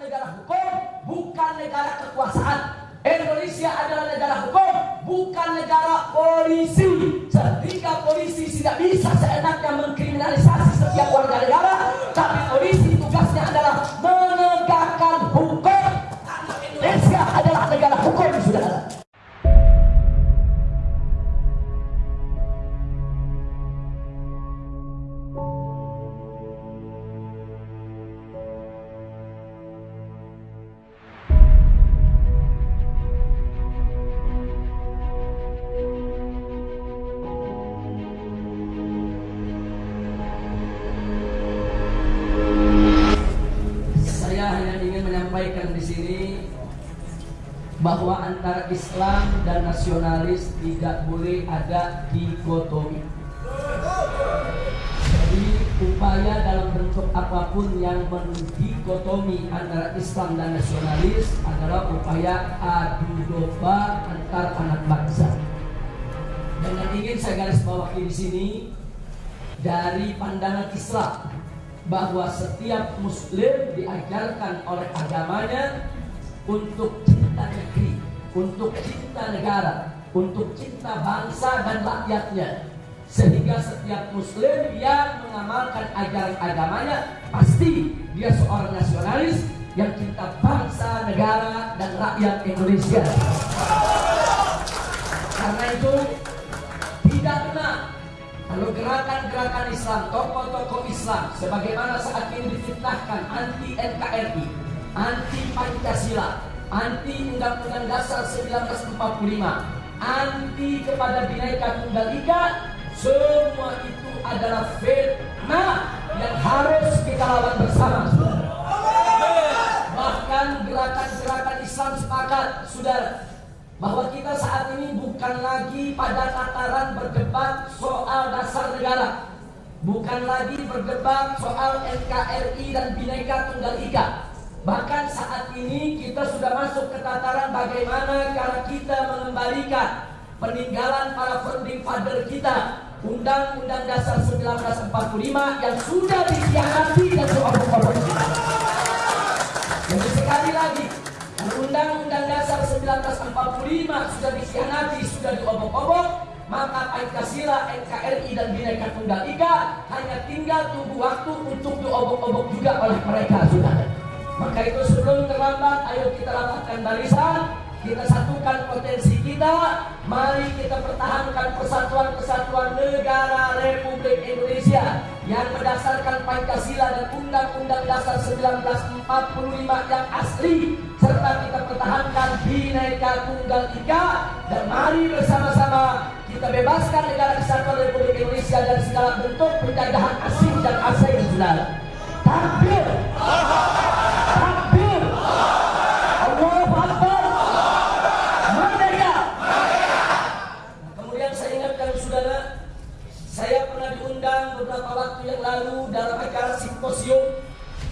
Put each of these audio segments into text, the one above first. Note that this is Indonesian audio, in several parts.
negara hukum, bukan negara kekuasaan. Indonesia adalah negara hukum, bukan negara polisi. Sehingga polisi tidak bisa seenaknya mengkriminalisasi setiap warga negara, tidak boleh ada dikotomi. Jadi upaya dalam bentuk apa pun yang mendikotomi antara Islam dan nasionalis adalah upaya adu domba antar anak bangsa. Dan yang ingin saya garis bawahi di sini dari pandangan Islam bahwa setiap muslim diajarkan oleh agamanya untuk cinta negeri, untuk cinta negara, untuk cinta bangsa dan rakyatnya. Sehingga setiap muslim yang mengamalkan ajaran agamanya pasti dia seorang nasionalis yang cinta bangsa, negara dan rakyat Indonesia. Karena itu tidak benar kalau gerakan-gerakan Islam, tokoh-tokoh Islam, sebagaimana saat ini difitnahkan anti NKRI, anti Pancasila, anti Undang-Undang Dasar 1945, anti kepada Bhinneka Tunggal Ika, semua itu adalah fitnah yang harus kita lawan bersama. Bahkan gerakan-gerakan Islam sepakat, saudara, bahwa kita saat ini bukan lagi pada tataran berdebat soal dasar negara, bukan lagi berdebat soal NKRI dan Bhinneka Tunggal Ika. Bahkan saat ini kita sudah masuk ke tataran bagaimana cara kita mengembalikan peninggalan para founding father kita, Undang-Undang Dasar 1945 yang sudah dikhianati dan diobok-obok. Jadi sekali lagi, Undang-Undang Dasar 1945 sudah dikhianati, sudah diobok-obok, maka Pancasila, NKRI dan Bhinneka Tunggal Ika hanya tinggal tunggu waktu untuk diobok-obok juga oleh mereka, saudara. Maka itu sebelum terlambat, ayo kita rapatkan barisan, kita satukan potensi kita, mari kita pertahankan persatuan-kesatuan negara Republik Indonesia yang berdasarkan Pancasila dan Undang-Undang Dasar 1945 yang asli serta kita pertahankan Bhinneka Tunggal Ika dan mari bersama-sama kita bebaskan negara kesatuan Republik Indonesia dari segala bentuk penjajahan asing dan asing saudara. Takbir. Takbir. Allahu Akbar. Merdeka. Nah, kemudian saya ingatkan saudara, saya pernah diundang beberapa waktu yang lalu dalam acara simposium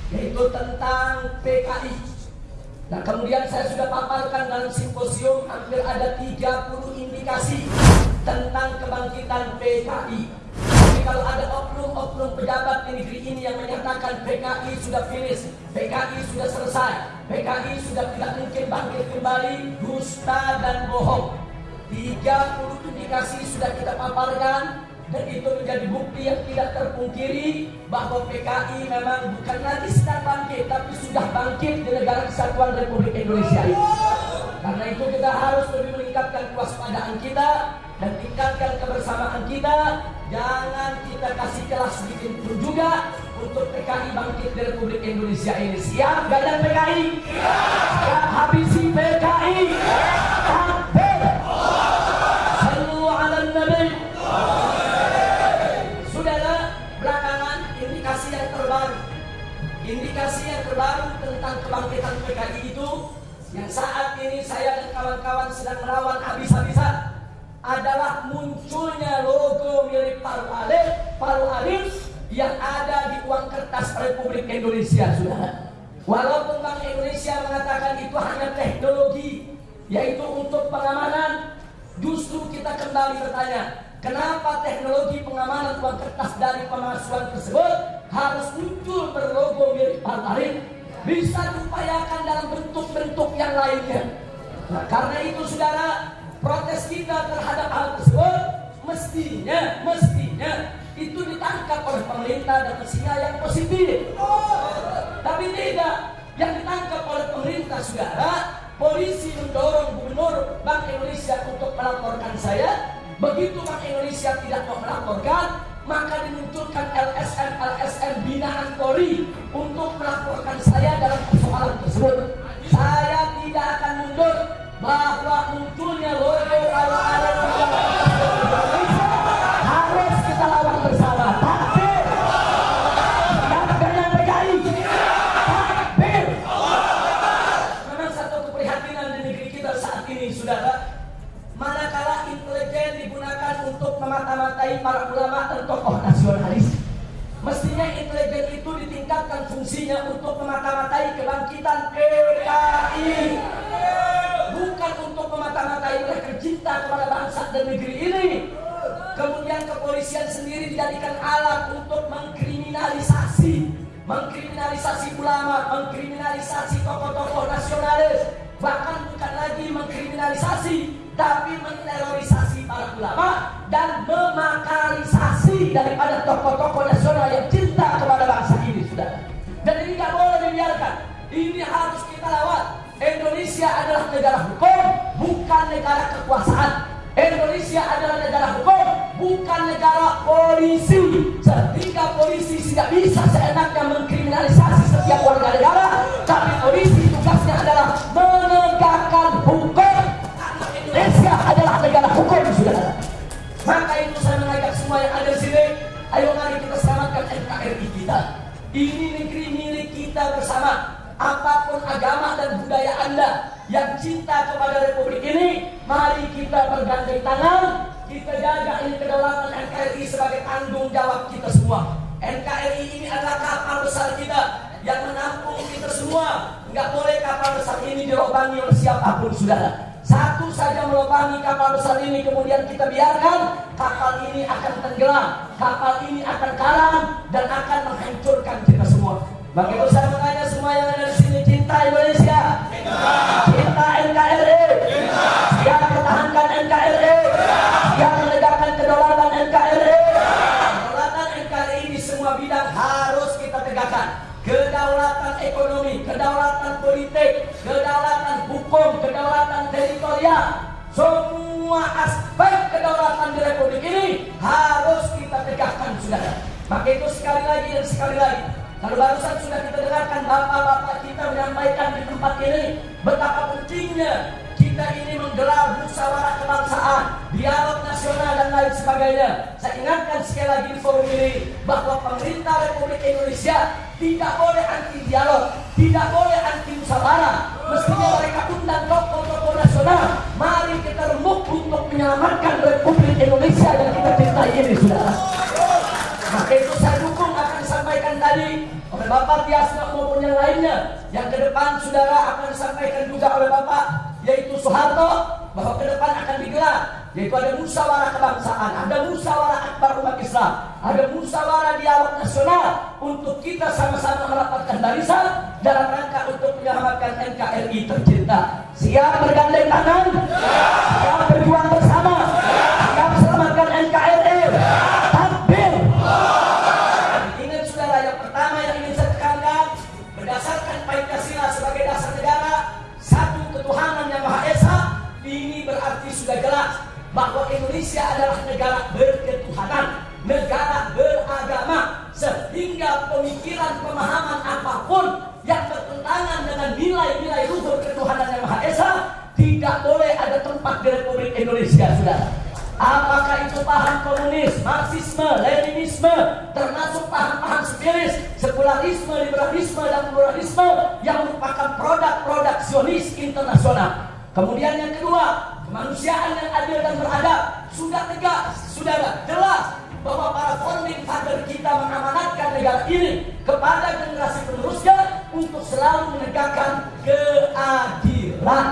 yaitu tentang PKI. Nah kemudian saya sudah paparkan dalam simposium hampir ada 30 indikasi tentang kebangkitan PKI. Jadi kalau ada oknum-oknum pejabat di negeri ini yang menyatakan PKI sudah finish, PKI sudah selesai, PKI sudah tidak mungkin bangkit kembali, dan bohong. 30 indikasi sudah kita paparkan dan itu menjadi bukti yang tidak terpungkiri bahwa PKI memang bukan lagi sedang bangkit tapi sudah bangkit di negara kesatuan Republik Indonesia ini. Karena itu kita harus lebih meningkatkan kewaspadaan kita dan tingkatkan kebersamaan kita. Jangan kita kasih kelas sedikit pun juga untuk PKI bangkit di Republik Indonesia ini. Siap gadang PKI? Siap habisi PKI? Indikasi yang terbaru tentang kebangkitan PKI itu Yang saat ini saya dan kawan-kawan sedang melawan habis-habisan Adalah munculnya logo milik Paru Alif Paru Alif yang ada di uang kertas Republik Indonesia Saudara Walaupun Bank Indonesia mengatakan itu hanya teknologi Yaitu untuk pengamanan Justru kita kembali bertanya Kenapa teknologi pengamanan uang kertas dari pemalsuan tersebut harus muncul berlogo Partai? Bisa upayakan dalam bentuk-bentuk yang lainnya. Nah, karena itu saudara, protes kita terhadap hal tersebut mestinya, mestinya itu ditangkap oleh pemerintah dan mestinya yang positif. Tapi tidak, yang ditangkap oleh pemerintah saudara, polisi mendorong gubernur Bank Indonesia untuk melaporkan saya. Begitu Bank Indonesia tidak mau melaporkan, maka dimunculkan LSM LSM binaan Polri untuk melaporkan saya dalam persoalan tersebut. Saya tidak akan mundur bahwa para ulama dan tokoh nasionalis. Mestinya intelijen itu ditingkatkan fungsinya untuk memata-matai kebangkitan PKI. Bukan untuk memata-matai mereka cinta kepada bangsa dan negeri ini. Kemudian kepolisian sendiri dijadikan alat untuk mengkriminalisasi mengkriminalisasi ulama, mengkriminalisasi tokoh-tokoh nasionalis, bahkan bukan lagi mengkriminalisasi, tapi menerorisasi para ulama dan memakarisasi daripada tokoh-tokoh nasional yang cinta kepada bangsa ini, saudara. Dan ini nggak boleh dibiarkan. Ini harus kita lawan. Indonesia adalah negara hukum, bukan negara kekuasaan. Indonesia adalah negara hukum, bukan negara polisi. Sehingga polisi tidak bisa seenaknya mengkriminalisasi setiap warga negara, tapi Apa pun agama dan budaya Anda yang cinta kepada Republik ini, mari kita bergandeng tangan, kita jaga ini kedaulatan NKRI sebagai tanggung jawab kita semua. NKRI ini adalah kapal besar kita yang menampung kita semua. Nggak boleh kapal besar ini dirobangi oleh siapa pun, saudara. Satu saja melobangi kapal besar ini kemudian kita biarkan kapal ini akan tenggelam, kapal ini akan karam dan akan menghancurkan kita semua. Maka Kedaulatan ekonomi, kedaulatan politik, kedaulatan hukum, kedaulatan teritorial, semua aspek kedaulatan di Republik ini harus kita tegakkan, saudara. Maka itu sekali lagi dan sekali lagi, kalau barusan sudah kita dengarkan bapak-bapak kita menyampaikan di tempat ini betapa pentingnya kita ini menggelar musyawarah kebangsaan, dialog nasional dan lain sebagainya. Saya ingatkan sekali lagi di forum ini bahwa pemerintah Republik Indonesia tidak boleh anti dialog, tidak boleh anti musyawarah. Mestinya mereka undang tokoh-tokoh nasional. Mari kita remuk untuk menyelamatkan Republik Indonesia yang kita cintai ini, saudara. Maka itu saya dukung akan disampaikan tadi oleh Bapak Tiasno maupun yang lainnya. Yang ke depan saudara akan disampaikan juga oleh Bapak yaitu Soeharto bahwa ke depan akan digelar yaitu ada musyawarah kebangsaan, ada musyawarah akbar umat Islam, ada musyawarah dialog nasional untuk kita sama-sama merapatkan barisan dalam rangka untuk menyelamatkan NKRI tercinta. Siap bergandeng tangan, siap marxisme, leninisme, termasuk paham-paham spiritus, sekularisme, liberalisme, dan pluralisme yang merupakan produk-produk Zionis internasional. Kemudian yang kedua, kemanusiaan yang adil dan beradab sudah tegas, saudara, jelas bahwa para founding father kita mengamanatkan negara ini kepada generasi penerusnya untuk selalu menegakkan keadilan.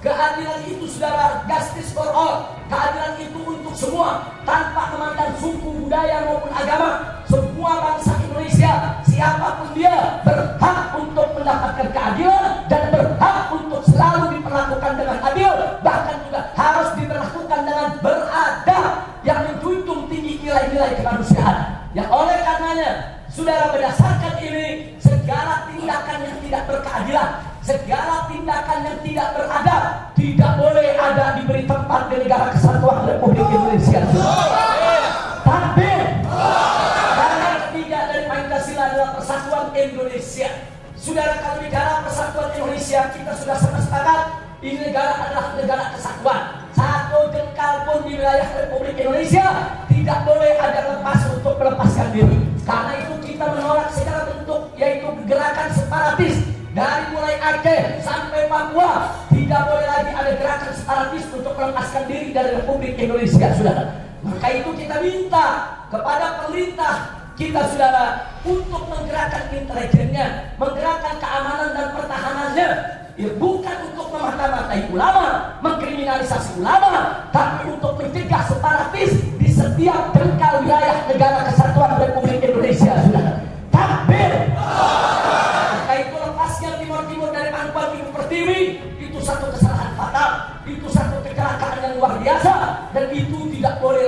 Keadilan itu saudara, justice for all. Keadilan itu untuk semua, tanpa memandang suku, budaya maupun agama. Semua bangsa Indonesia, siapa pun dia, berhak untuk mendapatkan keadilan dan berhak untuk selalu diperlakukan dengan adil bahkan juga harus diperlakukan dengan beradab yang menjunjung tinggi nilai-nilai kemanusiaan yang oleh karenanya saudara berdasarkan ini segala tindakan yang tidak berkeadilan segala tindakan yang tidak beradab tidak boleh ada diberi tempat di negara kesatuan Republik Indonesia. Takbir karena ketiga dari Pancasila adalah persatuan Indonesia. Saudara kalau bicara persatuan Indonesia kita sudah sepakat ini negara adalah negara kesatuan. Satu jengkal pun di wilayah Republik Indonesia tidak boleh ada lepas untuk melepaskan diri. Karena itu kita menolak secara bentuk yaitu gerakan separatis dari mulai Aceh sampai Papua tidak boleh lagi ada gerakan separatis untuk melepaskan diri dari Republik Indonesia saudara. Maka itu kita minta kepada pemerintah kita saudara untuk menggerakkan intelijennya menggerakkan keamanan dan pertahanannya. Ya, bukan untuk memata-matai ulama mengkriminalisasi ulama tapi untuk mencegah separatis di setiap jengkal wilayah negara kesatuan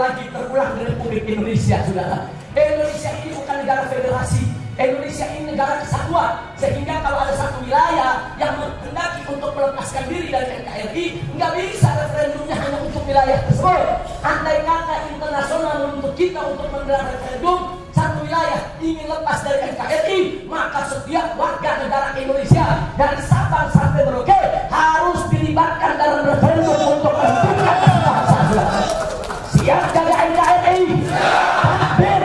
lagi terulang di Republik Indonesia saudara. Indonesia ini bukan negara federasi. Indonesia ini negara kesatuan. Sehingga kalau ada satu wilayah yang menghendaki untuk melepaskan diri dari NKRI nggak bisa referendumnya hanya untuk wilayah tersebut. Andai kata internasional menuntut kita untuk menggelar referendum satu wilayah ingin lepas dari NKRI maka setiap warga negara Indonesia dari Sabang sampai Merauke harus dilibatkan dalam referendum untuk siap jaga NKRI takbir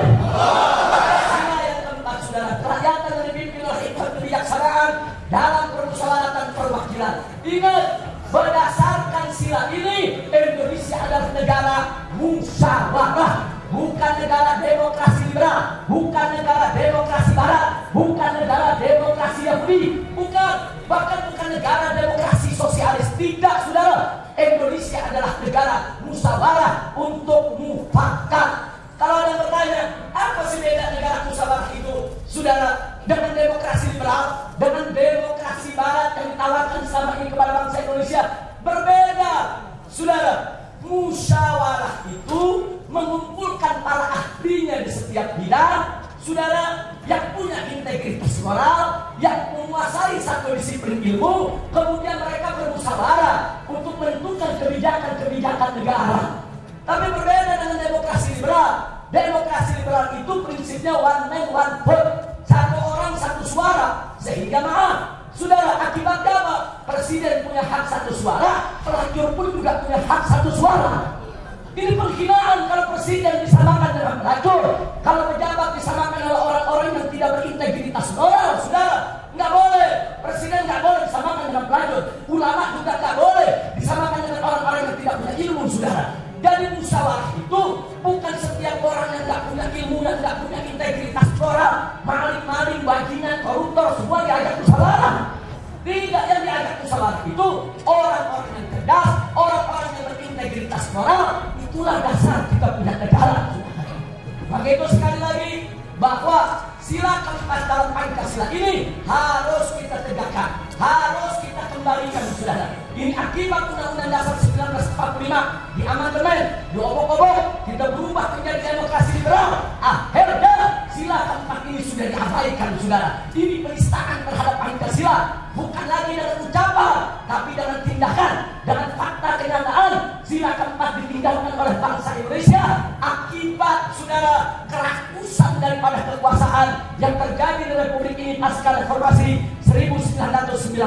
Sila yang keempat saudara kerakyatan yang dipimpin oleh hikmat kebijaksanaan dalam permusyawaratan perwakilan. Ingat berdasarkan sila ini Indonesia adalah negara musyawarah bukan negara demokrasi liberal bukan negara demokrasi barat bukan negara demokrasi moral, yang menguasai satu disiplin ilmu, kemudian mereka bermusyawarah untuk menentukan kebijakan-kebijakan negara. Tapi berbeda dengan demokrasi liberal. Demokrasi liberal itu prinsipnya one man one vote. Satu orang satu suara. Sehingga maaf, saudara akibatnya apa? Presiden punya hak satu suara, pelacur pun juga punya hak satu suara. Ini penghinaan kalau presiden disamakan dengan pelacur. Kalau pejabat disamakan oleh orang-orang yang tidak berintegritas moral, saudara. Nggak boleh. Presiden nggak boleh disamakan dengan pelacur. Ulama Itulah dasar kita punya negara. Maka itu sekali lagi bahwa sila keempat dalam Pancasila ini harus kita tegakkan, harus kita kembalikan saudara. Ini akibat Undang-Undang Dasar 1945 di amandemen, diobok-obok, kita berubah menjadi demokrasi liberal. Akhirnya sila keempat ini sudah diabaikan saudara. Ini penistaan terhadap Pancasila, bukan lagi dengan ucapan, tapi dengan tindakan, dengan fakta kenyataan. Sila keempat ditinggalkan oleh bangsa Indonesia akibat saudara kerakusan daripada kekuasaan yang terjadi di Republik ini pasca reformasi 1998.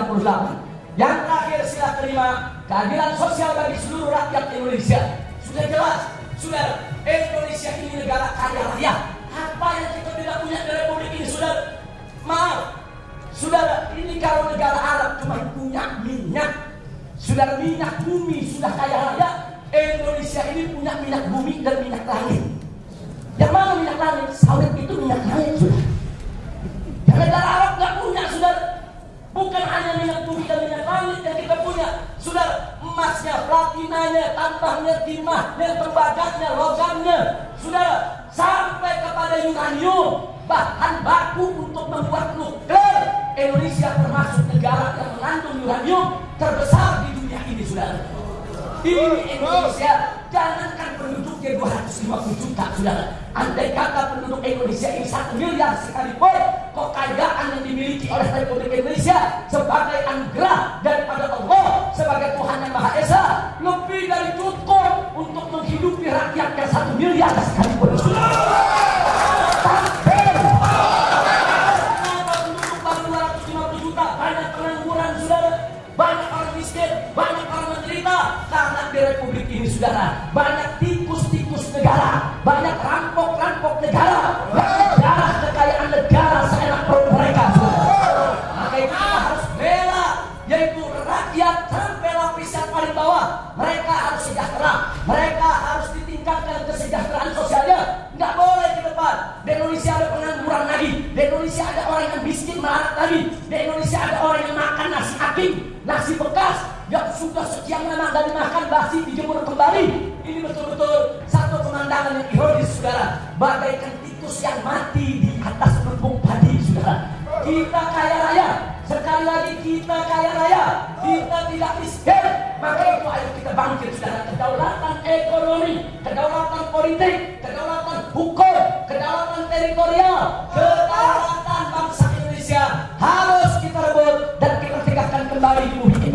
Yang terakhir sila kelima, keadilan sosial bagi seluruh rakyat Indonesia. Sudah jelas, sudah Indonesia ini negara kaya raya. Apa yang kita tidak punya di Republik ini, sudah maaf, Saudara, ini kalau negara Arab cuma punya minyak, sudah minyak bumi sudah kaya raya, Indonesia ini punya minyak bumi dan minyak langit. Yang mana minyak langit? Sawit itu minyak langit, sudah. Dan negara Arab nggak punya, sudah. Bukan hanya minyak bumi dan minyak langit yang kita punya, sudah emasnya, platinanya, tambahnya, timahnya, tembaganya, logamnya, sudah sampai kepada uranium, bahan baku untuk membuat nuklir. Indonesia termasuk negara yang mengandung uranium terbesar di saudara. Ini Indonesia, jangankan penduduknya 250 juta saudara. Andai kata penduduk Indonesia ini satu miliar sekalipun, kekayaan yang dimiliki oleh Republik Indonesia sebagai anugerah daripada Allah sebagai Tuhan yang Maha Esa lebih dari cukup untuk menghidupi rakyatnya satu miliar sekalipun. Tapi Kenapa penduduk baru 250 juta banyak pengangguran saudara banyak orang miskin banyak karena di republik ini saudara banyak tikus-tikus negara banyak rampok-rampok negara darah kekayaan negara seenak perut mereka maka harus bela yaitu rakyat sampai lapis yang paling bawah. Mereka harus sejahtera mereka harus ditingkatkan kesejahteraan sosialnya. Nggak boleh ke depan. Di Indonesia ada pengangguran lagi. Di Indonesia ada orang yang miskin melarat lagi. Di Indonesia ada orang yang makan nasi aking nasi bekas yang sudah sekian lama dari makan basi dijemur kembali. Ini betul-betul satu pemandangan yang ironis saudara. Bagaikan tikus yang mati di atas lumbung padi saudara. Kita kaya raya. Sekali lagi kita kaya raya. Kita tidak miskin. Maka itu ayo kita bangkit saudara. Kedaulatan ekonomi kedaulatan politik kedaulatan hukum kedaulatan teritorial kedaulatan bangsa Indonesia harus kita rebut dan kita tegakkan kembali. di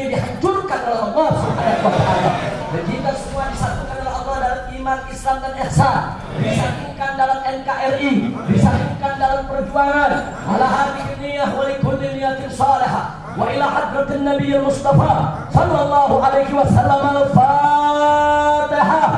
ini dihancurkan oleh Allah Subhanahu wa taala. Dan kita semua disatukan oleh Allah dalam iman, Islam dan ihsan. Disatukan dalam NKRI, disatukan dalam perjuangan. Ala hadhihi niyyah wa likulli niyatin salihah. Wa ila hadratin Nabi Mustafa sallallahu alaihi wasallam al-Fatihah.